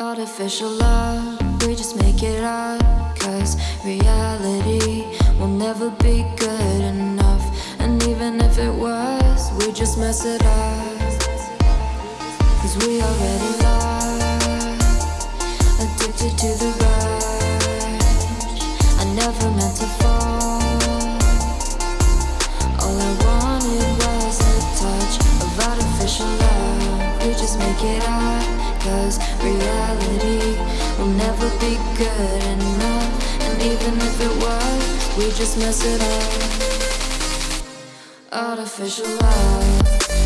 Artificial love, we just make it up Cause reality will never be good enough. And even if it was, we just mess it up. Cause we already lost Addicted to the rush. I never meant to fall. All I wanted was a touch of artificial love. We just make it up Cause never be good enough. And even if it was, we just mess it up. Artificial love